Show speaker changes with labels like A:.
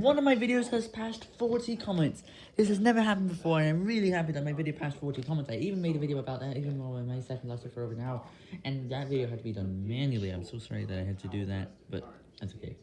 A: one of my videos has passed 40 comments. This has never happened before, and I'm really happy that my video passed 40 comments. I even made a video about that, even though my second lasted for over an hour, and that video had to be done manually. I'm so sorry that I had to do that, but that's okay.